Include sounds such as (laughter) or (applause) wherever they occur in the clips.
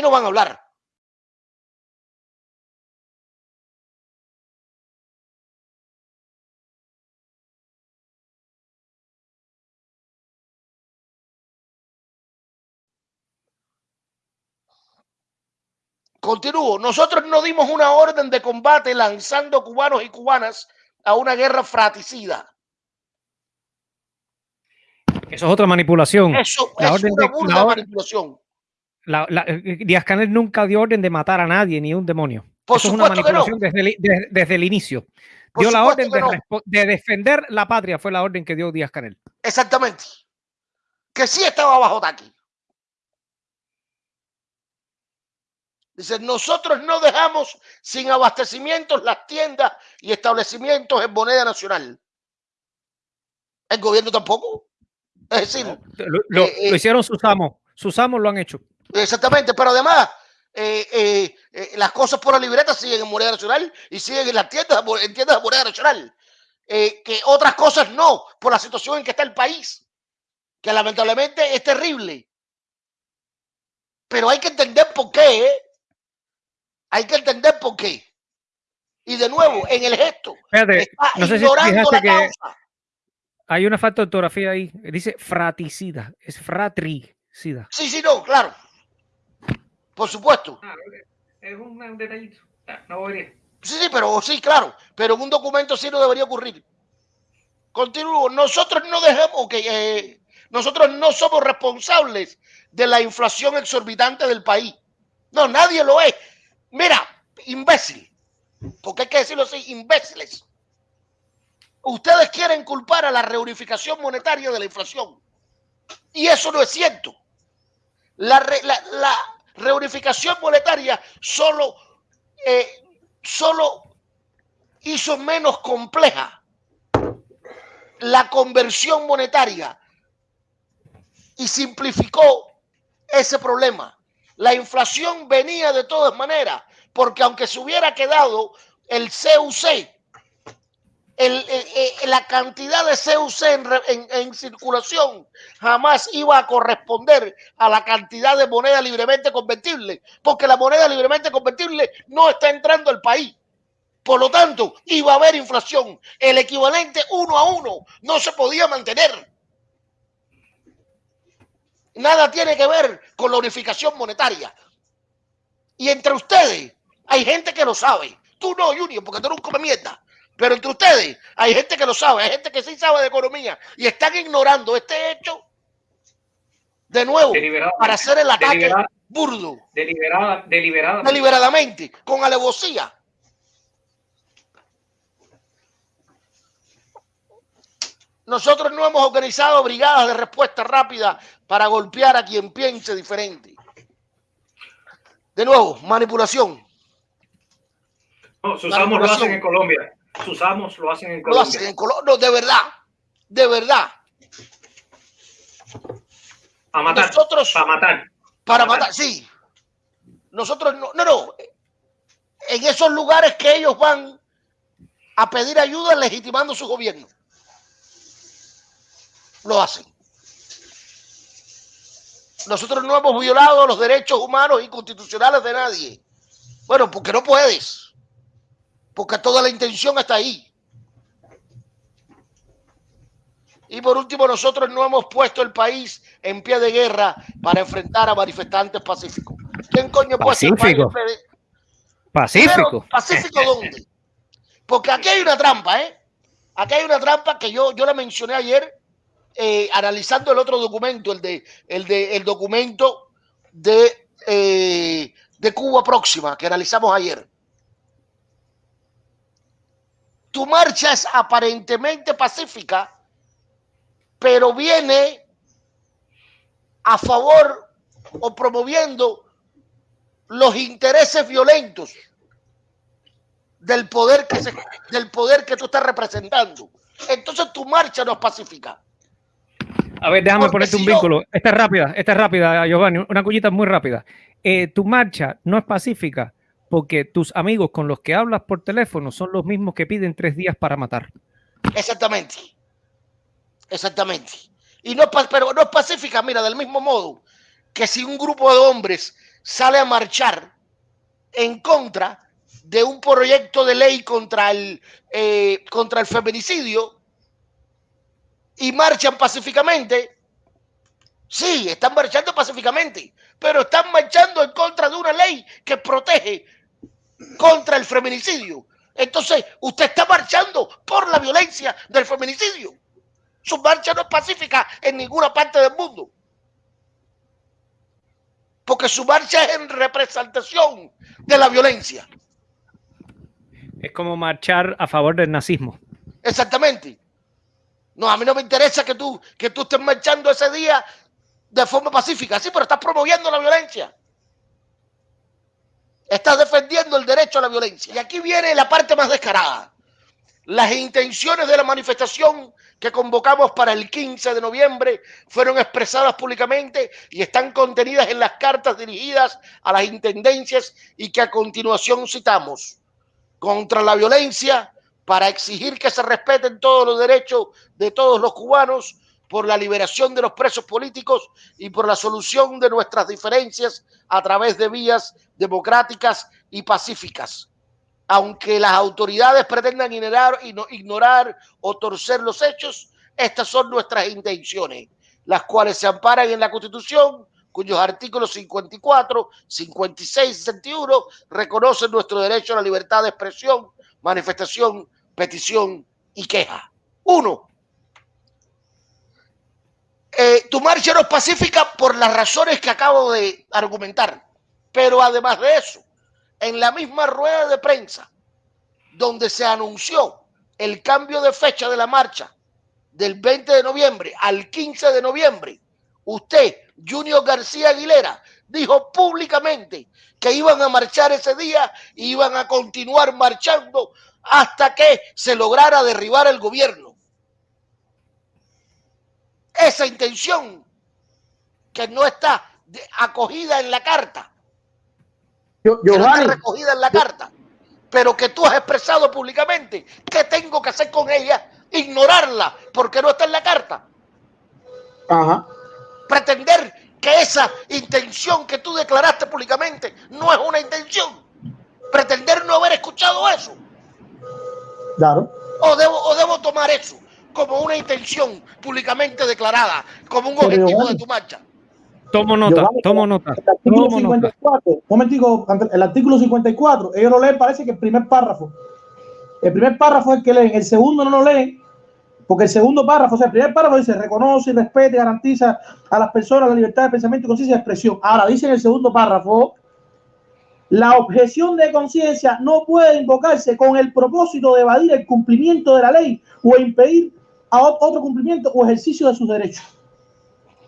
no van a hablar. Continúo. Nosotros no dimos una orden de combate lanzando cubanos y cubanas a una guerra fratricida. Eso es otra manipulación. Eso la es una burda manipulación. La, eh, Díaz Canel nunca dio orden de matar a nadie ni a un demonio. Eso es una manipulación desde, el, desde, el inicio. dio la orden de, de, defender la patria, fue la orden que dio Díaz Canel. Exactamente. Que sí estaba bajo ataque. Dice, nosotros no dejamos sin abastecimientos las tiendas y establecimientos en moneda nacional. El gobierno tampoco. Es decir, lo, eh, eh, hicieron sus amos. Sus amos lo han hecho. Exactamente, pero además eh, las cosas por la libreta siguen en moneda nacional y siguen en las tiendas, en tiendas de moneda nacional. que otras cosas no, por la situación en que está el país, que lamentablemente es terrible. Pero hay que entender por qué. Hay que entender por qué. Y de nuevo, en el gesto, está no sé ignorando la causa. Hay una falta de ortografía ahí. Dice fratricida. Es fratricida. Sí, sí, no, claro. Por supuesto. Ah, es un, detallito. Ah, no voy Sí, sí, pero sí, claro. Pero en un documento sí no debería ocurrir. Continúo. Nosotros no dejemos que eh, nosotros no somos responsables de la inflación exorbitante del país. No, nadie lo es. Mira, imbécil, porque hay que decirlo así, imbéciles. Ustedes quieren culpar a la reunificación monetaria de la inflación. Y eso no es cierto. La, reunificación monetaria solo, eh, solo hizo menos compleja la conversión monetaria y simplificó ese problema. La inflación venía de todas maneras, porque aunque se hubiera quedado el CUC, la cantidad de CUC en, circulación jamás iba a corresponder a la cantidad de moneda libremente convertible, porque la moneda libremente convertible no está entrando al país. Por lo tanto, iba a haber inflación. El equivalente uno a uno no se podía mantener. Nada tiene que ver con la unificación monetaria. Y entre ustedes hay gente que lo sabe. Tú no, Junior, porque tú eres un come mierda. Pero entre ustedes hay gente que lo sabe, hay gente que sí sabe de economía y están ignorando este hecho de nuevo para hacer el ataque burdo. Deliberada, deliberadamente. Deliberadamente, con alevosía. Nosotros no hemos organizado brigadas de respuesta rápida para golpear a quien piense diferente. De nuevo, manipulación. No, sus amos lo hacen en Colombia. Sus amos lo hacen en Colombia. Lo hacen en Colombia. No, de verdad. De verdad. Para matar. Nosotros, para matar. Para, matar. sí. Nosotros no, no, no. En esos lugares que ellos van a pedir ayuda legitimando su gobierno lo hacen. Nosotros no hemos violado los derechos humanos y constitucionales de nadie. Bueno, porque no puedes. Porque toda la intención está ahí. Y por último, nosotros no hemos puesto el país en pie de guerra para enfrentar a manifestantes pacíficos. ¿Quién coño puede Pacífico. Pacífico. ¿Pacífico dónde? Porque aquí hay una trampa, ¿eh? Aquí hay una trampa que yo, yo la mencioné ayer eh, analizando el otro documento, el de el de el documento de, eh, de Cuba próxima que analizamos ayer. Tu marcha es aparentemente pacífica, pero viene a favor o promoviendo los intereses violentos del poder que se, del poder que tú estás representando. Entonces tu marcha no es pacífica. A ver, déjame ponerte un vínculo. Esta es rápida, esta es rápida, Giovanni, una cuñita muy rápida. Eh, tu marcha no es pacífica porque tus amigos con los que hablas por teléfono son los mismos que piden tres días para matar. Exactamente. Exactamente. Y no, pero no es pacífica, mira, del mismo modo que si un grupo de hombres sale a marchar en contra de un proyecto de ley contra el, eh, contra el feminicidio y marchan pacíficamente. Sí, están marchando pacíficamente, pero están marchando en contra de una ley que protege contra el feminicidio. Entonces, usted está marchando por la violencia del feminicidio. Su marcha no es pacífica en ninguna parte del mundo. Porque su marcha es en representación de la violencia. Es como marchar a favor del nazismo. Exactamente. No, a mí no me interesa que tú, que tú estés marchando ese día de forma pacífica, sí, pero estás promoviendo la violencia. Estás defendiendo el derecho a la violencia. Y aquí viene la parte más descarada. Las intenciones de la manifestación que convocamos para el 15 de noviembre fueron expresadas públicamente y están contenidas en las cartas dirigidas a las intendencias y que a continuación citamos contra la violencia para exigir que se respeten todos los derechos de todos los cubanos por la liberación de los presos políticos y por la solución de nuestras diferencias a través de vías democráticas y pacíficas. Aunque las autoridades pretendan ignorar, ignorar o torcer los hechos, estas son nuestras intenciones, las cuales se amparan en la Constitución cuyos artículos 54, 56 y 61 reconocen nuestro derecho a la libertad de expresión, manifestación, petición y queja. Uno, eh, tu marcha no es pacífica por las razones que acabo de argumentar, pero además de eso, en la misma rueda de prensa donde se anunció el cambio de fecha de la marcha del 20 de noviembre al 15 de noviembre, usted Junior García Aguilera dijo públicamente que iban a marchar ese día y iban a continuar marchando hasta que se lograra derribar el gobierno. Esa intención que no está acogida en la carta, yo, no está recogida en la carta, pero que tú has expresado públicamente, ¿qué tengo que hacer con ella? Ignorarla porque no está en la carta. Ajá pretender que esa intención que tú declaraste públicamente no es una intención. Pretender no haber escuchado eso. Claro. O debo, o debo tomar eso como una intención públicamente declarada, como un objetivo de tu marcha. Tomo nota, tomo nota. El artículo, 54, momentico, el artículo 54, ellos lo leen, parece que el primer párrafo. El primer párrafo es que leen, el segundo no lo leen, porque el segundo párrafo, o sea, el primer párrafo dice reconoce, respete, garantiza a las personas la libertad de pensamiento, conciencia y expresión. Ahora dice en el segundo párrafo, la objeción de conciencia no puede invocarse con el propósito de evadir el cumplimiento de la ley o impedir a otro cumplimiento o ejercicio de sus derechos.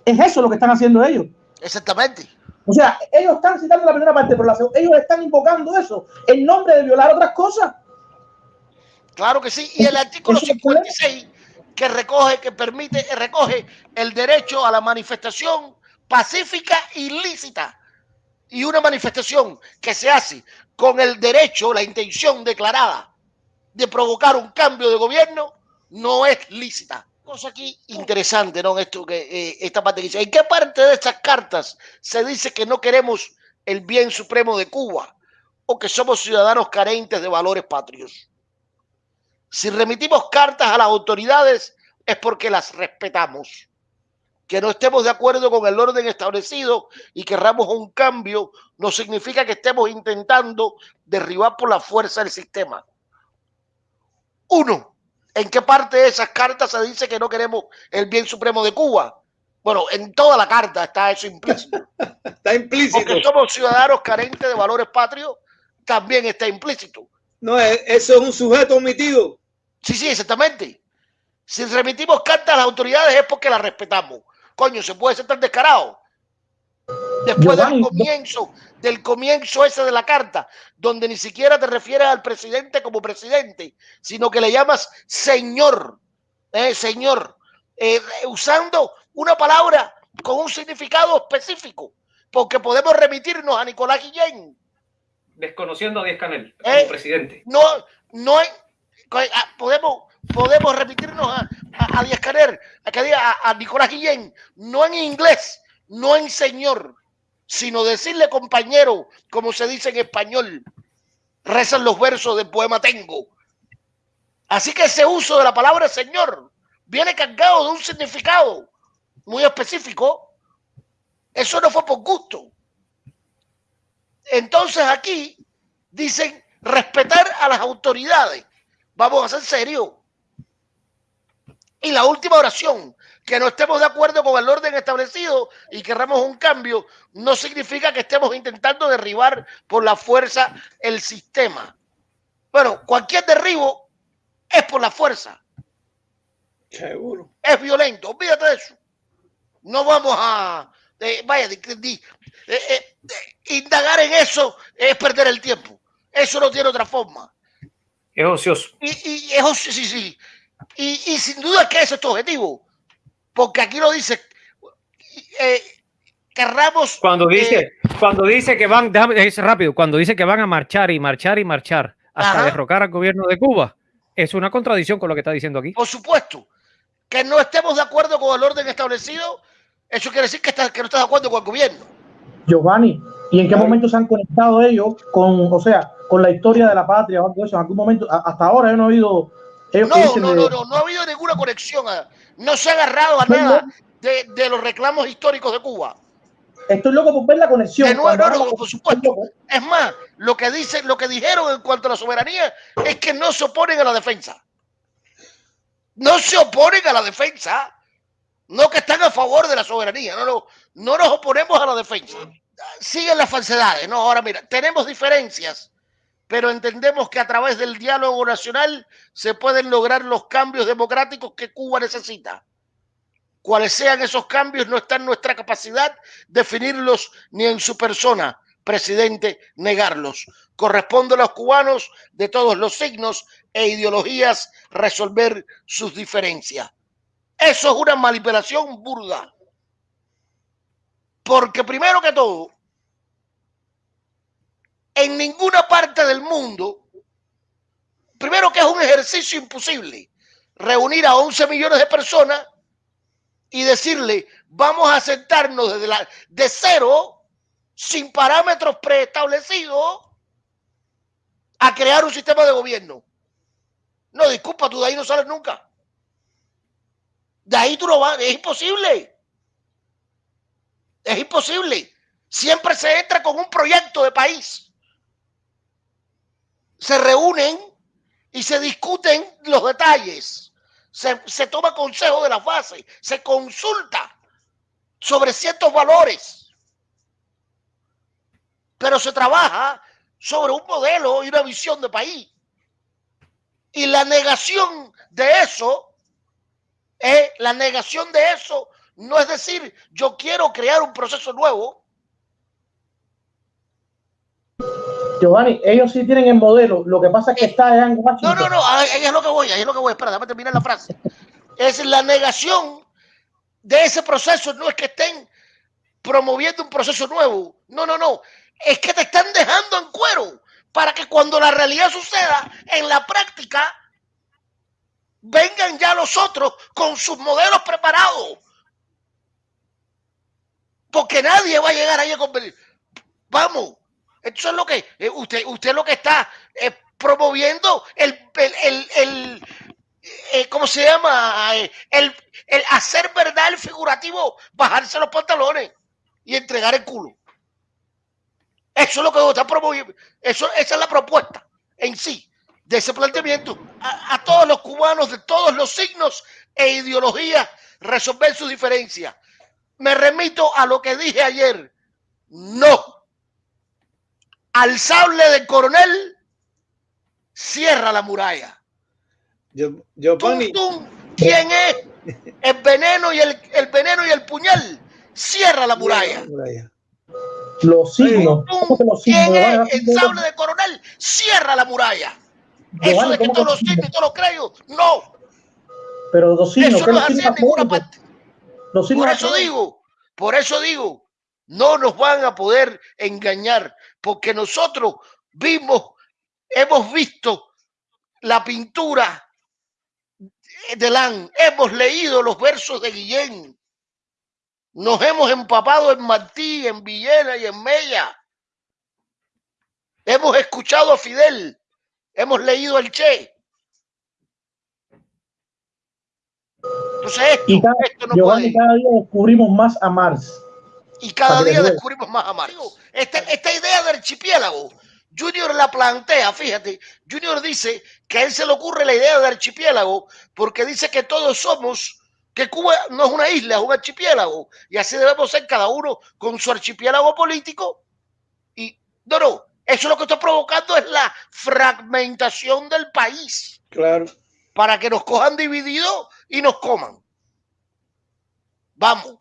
Es eso lo que están haciendo ellos. Exactamente. O sea, ellos están citando la primera parte, pero ellos están invocando eso en nombre de violar otras cosas. Claro que sí. Y el artículo 56 que recoge, que permite, recoge el derecho a la manifestación pacífica y lícita. Y una manifestación que se hace con el derecho, la intención declarada de provocar un cambio de gobierno, no es lícita. Cosa aquí interesante, ¿no? Esto que eh, esta parte dice, ¿en qué parte de estas cartas se dice que no queremos el bien supremo de Cuba o que somos ciudadanos carentes de valores patrios? Si remitimos cartas a las autoridades es porque las respetamos. Que no estemos de acuerdo con el orden establecido y querramos un cambio no significa que estemos intentando derribar por la fuerza el sistema. Uno, ¿en qué parte de esas cartas se dice que no queremos el bien supremo de Cuba? Bueno, en toda la carta está eso implícito. (laughs) está implícito. Porque somos ciudadanos carentes de valores patrios, también está implícito. No, eso es un sujeto omitido. Sí, sí, exactamente. Si remitimos cartas a las autoridades es porque las respetamos. Coño, se puede ser tan descarado. Después del comienzo, del comienzo ese de la carta, donde ni siquiera te refieres al presidente como presidente, sino que le llamas señor, eh, señor, eh, usando una palabra con un significado específico, porque podemos remitirnos a Nicolás Guillén. Desconociendo a Díaz Canel como eh, presidente. No, no ah, podemos, podemos remitirnos a, a, a Díaz Canel, a, a, Nicolás Guillén, no en inglés, no en señor, sino decirle compañero, como se dice en español, rezan los versos del poema Tengo. Así que ese uso de la palabra Señor viene cargado de un significado muy específico. Eso no fue por gusto. Entonces aquí dicen respetar a las autoridades. Vamos a ser serios. Y la última oración, que no estemos de acuerdo con el orden establecido y querramos un cambio, no significa que estemos intentando derribar por la fuerza el sistema. Bueno, cualquier derribo es por la fuerza. Seguro. Es violento, olvídate de eso. No vamos a, eh, vaya, eh, eh, indagar en eso es perder el tiempo. Eso no tiene otra forma. Es ocioso. Y, y es ocioso, sí, sí. Y, y, sin duda que ese es tu objetivo. Porque aquí lo dice, eh, querramos... Cuando dice, eh, cuando dice que van, déjame, es rápido, cuando dice que van a marchar y marchar y marchar hasta ajá. derrocar al gobierno de Cuba, es una contradicción con lo que está diciendo aquí. Por supuesto. Que no estemos de acuerdo con el orden establecido, eso quiere decir que, está, que no estás de acuerdo con el gobierno. Giovanni, ¿y en qué momento se han conectado ellos con, o sea, con la historia de la patria o algo eso? En algún momento, hasta ahora yo no he oído no, no, no, no, no ha habido ninguna conexión. A, no se ha agarrado a nada de, de, los reclamos históricos de Cuba. Estoy loco por ver la conexión. De nuevo, no, no, por supuesto. Es más, lo que dicen, lo que dijeron en cuanto a la soberanía es que no se oponen a la defensa. No se oponen a la defensa. No que están a favor de la soberanía. No, no, no nos oponemos a la defensa. Siguen las falsedades. No, ahora mira, tenemos diferencias pero entendemos que a través del diálogo nacional se pueden lograr los cambios democráticos que Cuba necesita. Cuales sean esos cambios no está en nuestra capacidad definirlos ni en su persona, presidente, negarlos. Corresponde a los cubanos de todos los signos e ideologías resolver sus diferencias. Eso es una manipulación burda. Porque primero que todo, en ninguna parte del mundo, primero que es un ejercicio imposible, reunir a 11 millones de personas y decirle, vamos a sentarnos desde la, de cero, sin parámetros preestablecidos, a crear un sistema de gobierno. No, disculpa, tú de ahí no sales nunca. De ahí tú no vas, es imposible. Es imposible. Siempre se entra con un proyecto de país se reúnen y se discuten los detalles. Se, se toma consejo de la base, se consulta sobre ciertos valores, pero se trabaja sobre un modelo y una visión de país. Y la negación de eso, es la negación de eso no es decir, yo quiero crear un proceso nuevo, Giovanni, ellos sí tienen el modelo, lo que pasa es que está allá en Washington. No, no, no, ahí es lo que voy, ahí es lo que voy, espera, déjame terminar la frase. Es la negación de ese proceso, no es que estén promoviendo un proceso nuevo, no, no, no, es que te están dejando en cuero para que cuando la realidad suceda en la práctica, vengan ya los otros con sus modelos preparados. Porque nadie va a llegar ahí a convenir. Vamos, eso es lo que eh, usted, usted lo que está eh, promoviendo el, el, el, eh, ¿cómo se llama? El, el hacer verdad el figurativo, bajarse los pantalones y entregar el culo. Eso es lo que está promoviendo. Eso, esa es la propuesta en sí de ese planteamiento. A, todos los cubanos de todos los signos e ideologías resolver su diferencia. Me remito a lo que dije ayer. No al sable del coronel, cierra la muralla. Yo, yo tum, tum, ¿Quién es? El veneno y el, el, veneno y el puñal. Cierra la muralla. Los signos. ¿Quién es? El sable del coronel. Cierra la muralla. Eso de que todos los signos y todos los creyos. No. Pero los signos. Eso no es así en ninguna parte. Los por eso digo, por eso digo, no nos van a poder engañar porque nosotros vimos, hemos visto la pintura de Lan, hemos leído los versos de Guillén, Nos hemos empapado en Martí, en Villena y en Mella. Hemos escuchado a Fidel. Hemos leído el Che. Entonces esto, Y cada, esto no Giovanni, puede. cada día descubrimos más a Mars. Y cada día descubrimos más a Mario. Esta, esta idea del archipiélago, Junior la plantea, fíjate. Junior dice que a él se le ocurre la idea del archipiélago porque dice que todos somos, que Cuba no es una isla, es un archipiélago. Y así debemos ser cada uno con su archipiélago político. Y no, no, eso lo que está provocando es la fragmentación del país Claro. para que nos cojan divididos y nos coman. Vamos.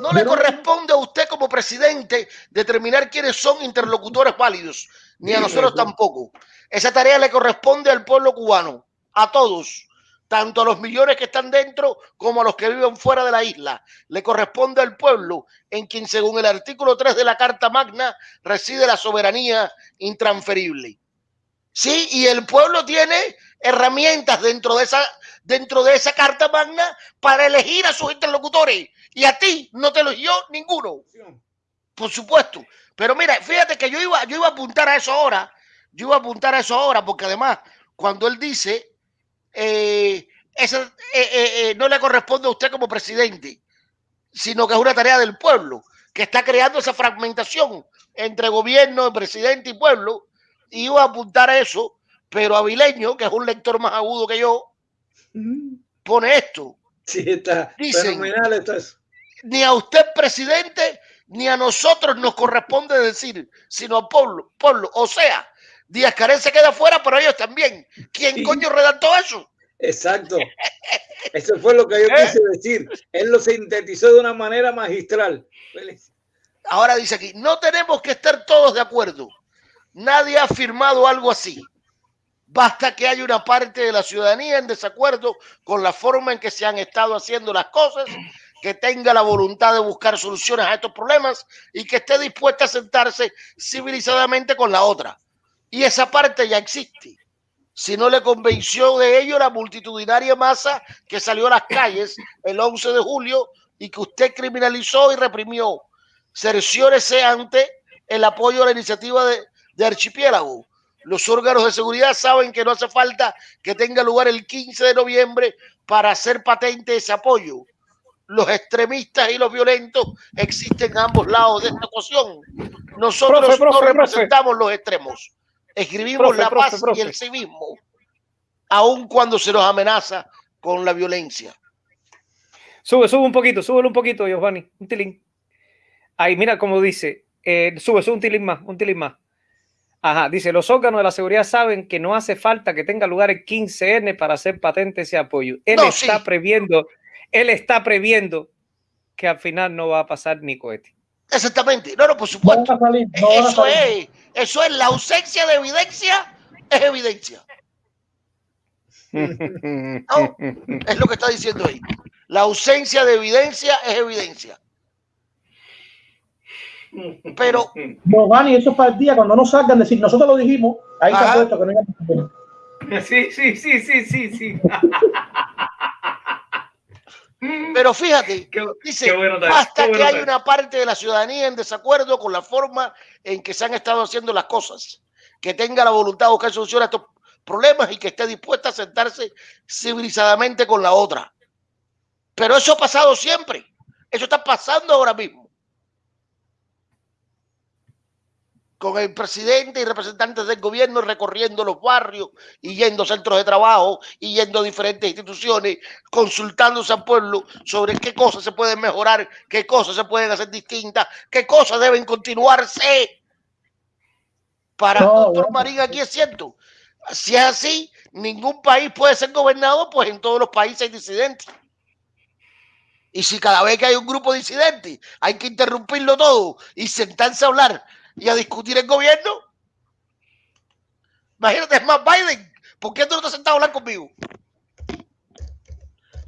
No le corresponde a usted como presidente determinar quiénes son interlocutores válidos, ni a nosotros tampoco. Esa tarea le corresponde al pueblo cubano, a todos, tanto a los millones que están dentro como a los que viven fuera de la isla. Le corresponde al pueblo en quien, según el artículo 3 de la Carta Magna, reside la soberanía intransferible. Sí, y el pueblo tiene herramientas dentro de esa dentro de esa carta magna para elegir a sus interlocutores y a ti no te eligió ninguno, por supuesto. Pero mira, fíjate que yo iba yo iba a apuntar a eso ahora, yo iba a apuntar a eso ahora porque además cuando él dice eh, esa, eh, eh, eh, no le corresponde a usted como presidente, sino que es una tarea del pueblo que está creando esa fragmentación entre gobierno, presidente y pueblo y iba a apuntar a eso, pero Avileño, que es un lector más agudo que yo, pone esto. Sí, está Dicen- fenomenal. Esto es. Ni a usted, presidente, ni a nosotros nos corresponde decir, sino al pueblo. pueblo. O sea, Díaz Canel se queda fuera, pero ellos también. ¿Quién Sí. coño redactó eso? Exacto. Eso fue lo que yo (laughs) ¿Eh? quise decir. Él lo sintetizó de una manera magistral. Ahora dice aquí, no tenemos que estar todos de acuerdo. Nadie ha firmado algo así. Basta que haya una parte de la ciudadanía en desacuerdo con la forma en que se han estado haciendo las cosas, que tenga la voluntad de buscar soluciones a estos problemas y que esté dispuesta a sentarse civilizadamente con la otra. Y esa parte ya existe. Si no le convenció de ello la multitudinaria masa que salió a las calles el 11 de julio y que usted criminalizó y reprimió cerciórese ante el apoyo a la iniciativa de, de Archipiélago. Los órganos de seguridad saben que no hace falta que tenga lugar el 15 de noviembre para hacer patente ese apoyo. Los extremistas y los violentos existen a ambos lados de esta ecuación. Nosotros Profe, profe, no profe. representamos los extremos. Escribimos la paz y el civismo, aun cuando se nos amenaza con la violencia. Sube, sube un poquito, sube un poquito, Giovanni. Un tilín. Ahí, mira cómo dice. eh, sube, sube un tilín más, un tilín más. Ajá, dice, los órganos de la seguridad saben que no hace falta que tenga lugar el 15N para hacer patente ese apoyo. Él No, está sí. previendo, él está previendo que al final no va a pasar ni cohete. Exactamente. No, no, por No supuesto. salir, no Eso es, eso es la ausencia de evidencia, es evidencia. (laughs) No, es lo que está diciendo ahí. La ausencia de evidencia es evidencia. Pero Giovanni, eso es para el día cuando no salgan decir, nosotros lo dijimos, ahí está puesto que no salir. Sí, sí, sí, sí, sí, sí. (laughs) Pero fíjate, (laughs) Qué- dice, qué bueno qué que hay una parte de la ciudadanía en desacuerdo con la forma en que se han estado haciendo las cosas, que tenga la voluntad de buscar solución a estos problemas y que esté dispuesta a sentarse civilizadamente con la otra. Pero eso ha pasado siempre. Eso está pasando ahora mismo. Con el presidente y representantes del gobierno recorriendo los barrios y yendo a centros de trabajo y yendo a diferentes instituciones, consultándose al pueblo sobre qué cosas se pueden mejorar, qué cosas se pueden hacer distintas, qué cosas deben continuarse. Para No, doctor bueno. Marín, aquí es cierto. Si es así, ningún país puede ser gobernado, pues en todos los países hay disidentes. Y si cada vez que hay un grupo disidente hay que interrumpirlo todo y sentarse a hablar y a discutir el gobierno, imagínate, es más Biden, ¿por qué tú no te has sentado a hablar conmigo?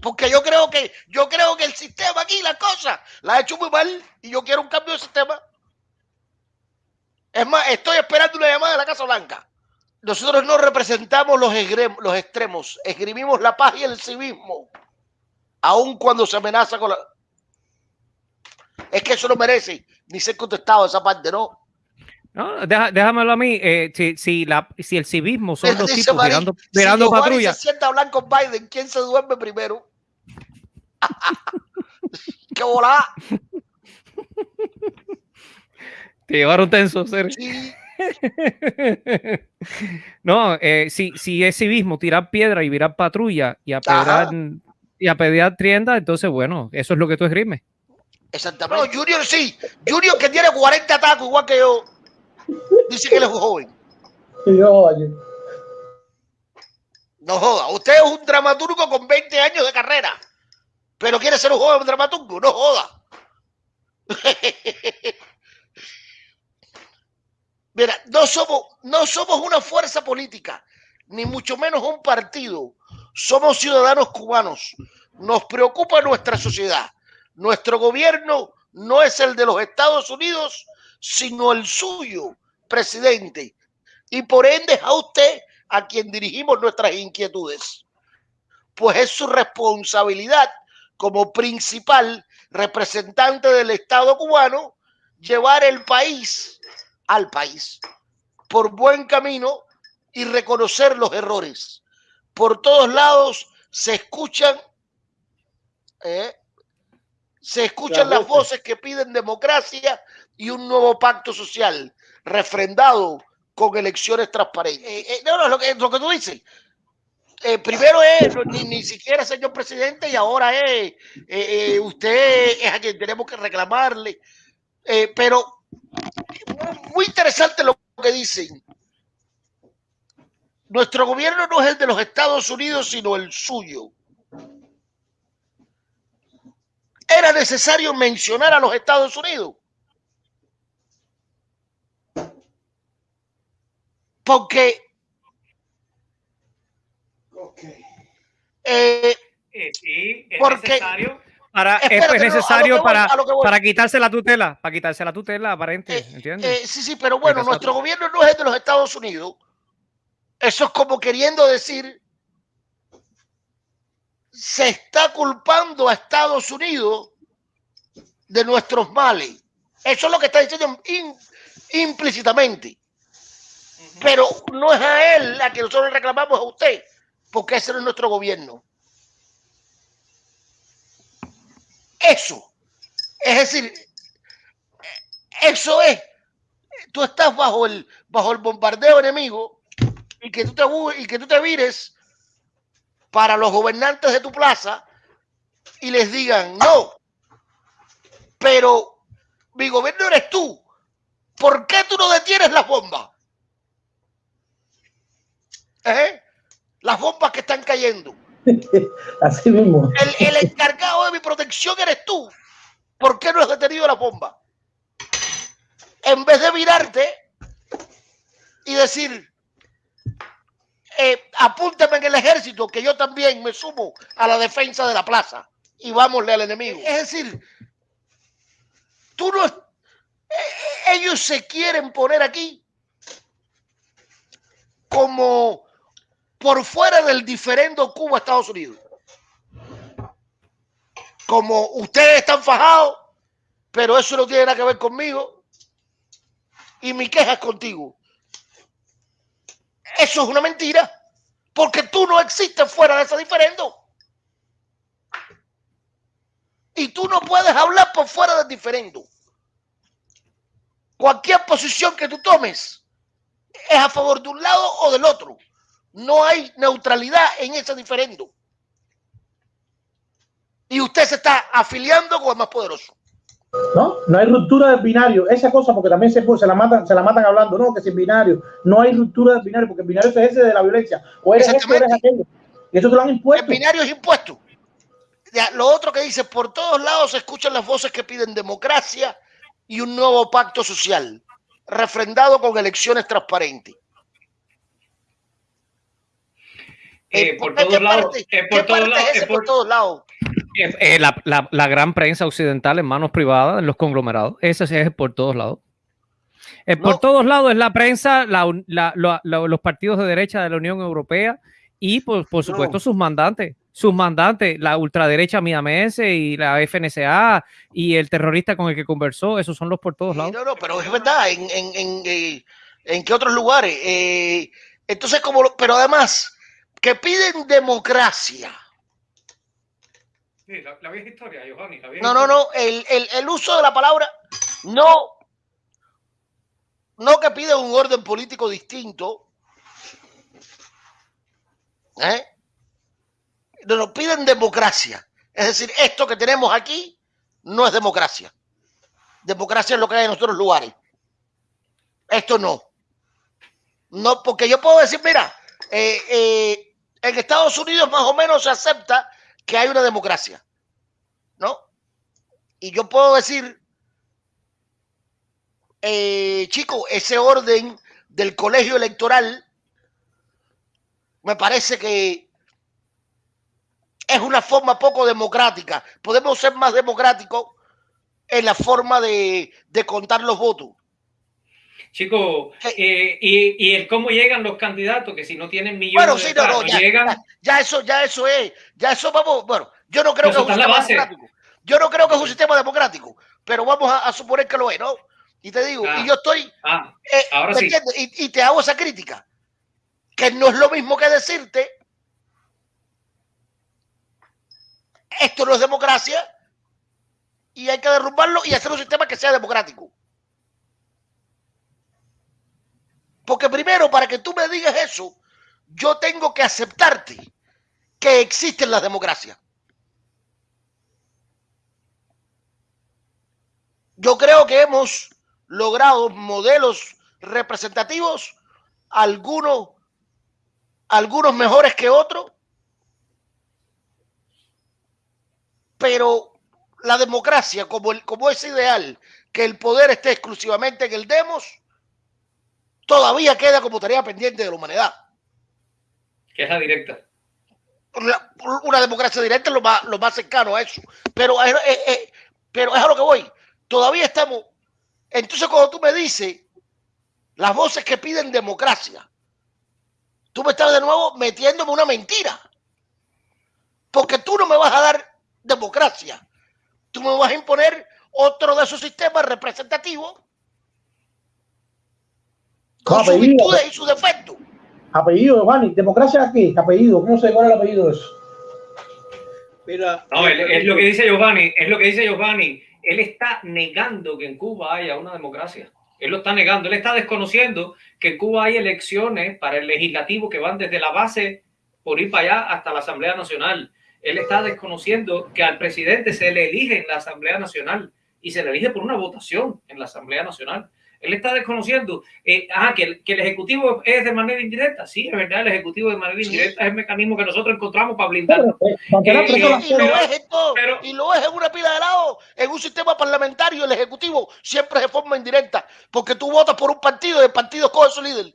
Porque yo creo que yo creo que el sistema aquí, la cosa, la ha hecho muy mal y yo quiero un cambio de sistema. Es más, estoy esperando una llamada de la Casa Blanca. Nosotros no representamos los extremos, escribimos la paz y el civismo, aun cuando se amenaza con la... Es que eso no merece ni ser contestado esa parte, ¿no? No, déjamelo a mí. Eh, si, si, la, si el civismo son los tipos mirando, mirando si patrulla. se sienta a hablar con Biden, ¿quién se duerme primero? (laughs) ¡Qué volá! Te llevaron tenso, Sergio. Sí. (laughs) no, eh, si, si es civismo, tirar piedra y virar patrulla y a y a pedir tienda, entonces bueno, eso es lo que tú esgrimes. Exactamente. No, Junior sí. Junior que tiene 40 tacos igual que yo. Dice que él es joven. No joda. Usted es un dramaturgo con 20 años de carrera. Pero quiere ser un joven dramaturgo. No joda. (laughs) Mira, no somos, no somos una fuerza política, ni mucho menos un partido. Somos ciudadanos cubanos. Nos preocupa nuestra sociedad. Nuestro gobierno no es el de los Estados Unidos, sino el suyo, presidente. Y por ende a usted a quien dirigimos nuestras inquietudes. Pues es su responsabilidad como principal representante del Estado cubano llevar el país al país por buen camino y reconocer los errores. Por todos lados se escuchan eh, se escuchan las voces que piden democracia y un nuevo pacto social refrendado con elecciones transparentes. Eh, eh, no, no, lo que, lo que tú dices. Eh, primero es ni, ni, siquiera señor presidente y ahora es usted es a quien tenemos que reclamarle. pero muy interesante lo que dicen. Nuestro gobierno no es el de los Estados Unidos, sino el suyo. Era necesario mencionar a los Estados Unidos. Porque eh, sí, es porque necesario para, es necesario para, para quitarse la tutela, para quitarse la tutela aparente, eh, ¿entiendes? Eh, sí, sí, pero bueno, nuestro gobierno no es de los Estados Unidos. Eso es como queriendo decir se está culpando a Estados Unidos de nuestros males. Eso es lo que está diciendo implícitamente. Pero no es a él a que nosotros reclamamos a usted, porque ese no es nuestro gobierno. Eso. Es decir, eso es. Tú estás bajo el, bajo el bombardeo enemigo y que tú te, y que tú te vires para los gobernantes de tu plaza y les digan, no, pero mi gobierno eres tú. ¿Por qué tú no detienes las bombas? ¿Eh? Las bombas que están cayendo. (laughs) Así mismo. El, el, encargado de mi protección eres tú. ¿Por qué no has detenido la bomba? En vez de mirarte y decir, eh, apúntame en el ejército, que yo también me sumo a la defensa de la plaza y vámosle al enemigo. Es decir, tú no, eh, ellos se quieren poner aquí como por fuera del diferendo Cuba-Estados Unidos. Como ustedes están fajados, pero eso no tiene nada que ver conmigo y mi queja es contigo. Eso es una mentira, porque tú no existes fuera de ese diferendo. Y tú no puedes hablar por fuera del diferendo. Cualquier posición que tú tomes es a favor de un lado o del otro. No hay neutralidad en ese diferendo. Y usted se está afiliando con el más poderoso. No, no hay ruptura del binario. Esa cosa, porque también se, se, la matan, se la matan hablando, no, que es binario. No hay ruptura del binario, porque el binario es ese de la violencia. O eres esto, eres aquello. Y eso te lo han impuesto. El binario es impuesto. Ya, lo otro que dice, por todos lados se escuchan las voces que piden democracia y un nuevo pacto social, refrendado con elecciones transparentes. por, todos lados, por todos lados. Eh, la, la, la, gran prensa occidental en manos privadas, en los conglomerados, ese es por todos lados. Eh, por todos lados es la prensa, la, los partidos de derecha de la Unión Europea y por, por supuesto sus mandantes. Sus mandantes, la ultraderecha MIAMS y la FNCA y el terrorista con el que conversó, esos son los por todos lados. No, no, pero es verdad, en, en, en, eh, en qué otros lugares. Eh, entonces, como, pero además, que piden democracia. Sí, la, vieja historia, Giovanni. no, no, no, el, el, el uso de la palabra no, no que piden un orden político distinto. ¿eh? Nos piden democracia. Es decir, esto que tenemos aquí no es democracia. Democracia es lo que hay en otros lugares. Esto no. No, porque yo puedo decir, mira, eh, eh, en Estados Unidos más o menos se acepta que hay una democracia, ¿no? Y yo puedo decir, eh, chico, ese orden del colegio electoral me parece que es una forma poco democrática. Podemos ser más democráticos en la forma de, contar los votos. Chicos, eh, y, el cómo llegan los candidatos, que si no tienen millones bueno, sí, no, ya, llegan... Ya, eso, ya eso es, ya eso vamos, bueno, yo no creo que es un sistema democrático. Yo no creo que es un sistema democrático, pero vamos a, suponer que lo es, ¿no? Y te digo, y ah. yo estoy, ah, eh, ahora sí. y te hago esa crítica, que no es lo mismo que decirte esto no es democracia y hay que derrumbarlo y hacer un sistema que sea democrático. Porque primero, para que tú me digas eso, yo tengo que aceptarte que existen las democracias. Yo creo que hemos logrado modelos representativos, algunos, algunos mejores que otros, pero la democracia, como, el, como es ideal que el poder esté exclusivamente en el demos, todavía queda como tarea pendiente de la humanidad. Que es la directa. una democracia directa es lo más, lo más cercano a eso. Pero, pero es a lo que voy. Todavía estamos. Entonces, cuando tú me dices las voces que piden democracia, tú me estás de nuevo metiéndome una mentira. Porque tú no me vas a dar democracia. Tú me vas a imponer otro de esos sistemas representativos con sus virtudes y sus defectos. Apellido, Giovanni. ¿Democracia aquí? Apellido. ¿Cómo se llama el apellido de eso? Mira, no, es, lo que dice Giovanni. Es lo que dice Giovanni. Él está negando que en Cuba haya una democracia. Él lo está negando. Él está desconociendo que en Cuba hay elecciones para el legislativo que van desde la base por ir para allá hasta la Asamblea Nacional él está desconociendo que al presidente se le elige en la Asamblea Nacional y se le elige por una votación en la Asamblea Nacional. Él está desconociendo eh, que, el, Ejecutivo es de manera indirecta. Sí, es verdad, el Ejecutivo de manera indirecta es el mecanismo que nosotros encontramos para blindar. Eh, y, lo es y lo es en una pila de lado. En un sistema parlamentario, el Ejecutivo siempre es de forma indirecta, porque tú votas por un partido y el partido coge su líder.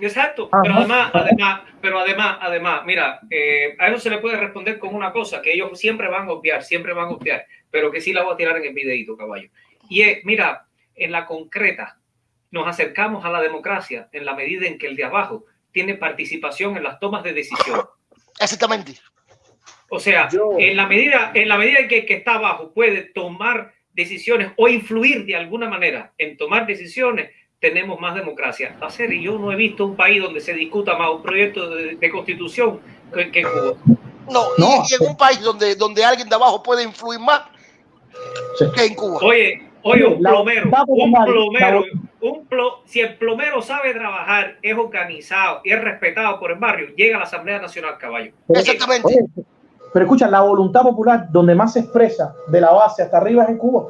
Exacto, pero además, además, pero además, además, mira, eh, a eso se le puede responder con una cosa que ellos siempre van a obviar, siempre van a obviar, pero que sí la voy a tirar en el videito, caballo. Y es, mira, en la concreta, nos acercamos a la democracia en la medida en que el de abajo tiene participación en las tomas de decisión. Exactamente. O sea, en la medida, en la medida en que el que está abajo puede tomar decisiones o influir de alguna manera en tomar decisiones, tenemos más democracia. Hacer, y yo no he visto un país donde se discuta más un proyecto de, constitución que, Cuba. No, no. Y, en un país donde, donde alguien de abajo puede influir más que en Cuba. Oye, oye, un plomero, un plomero, un plo, si el plomero sabe trabajar, es organizado y es respetado por el barrio, llega a la Asamblea Nacional Caballo. Exactamente. pero escucha, la voluntad popular donde más se expresa de la base hasta arriba es en Cuba.